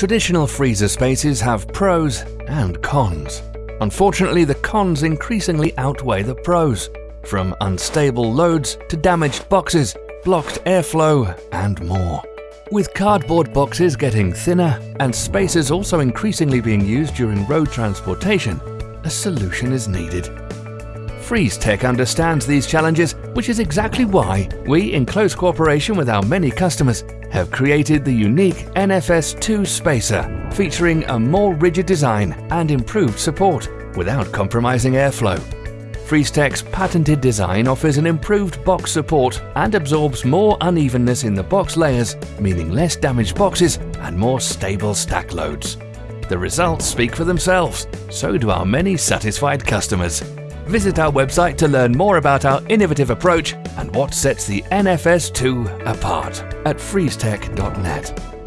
Traditional freezer spacers have pros and cons. Unfortunately, the cons increasingly outweigh the pros, from unstable loads to damaged boxes, blocked airflow, and more. With cardboard boxes getting thinner and spacers also increasingly being used during road transportation, a solution is needed. FreezeTech understands these challenges, which is exactly why we, in close cooperation with our many customers, have created the unique NFS2 Spacer, featuring a more rigid design and improved support without compromising airflow. FreezeTech's patented design offers an improved box support and absorbs more unevenness in the box layers, meaning less damaged boxes and more stable stack loads. The results speak for themselves, so do our many satisfied customers. Visit our website to learn more about our innovative approach and what sets the NFS2 apart at freezetech.net.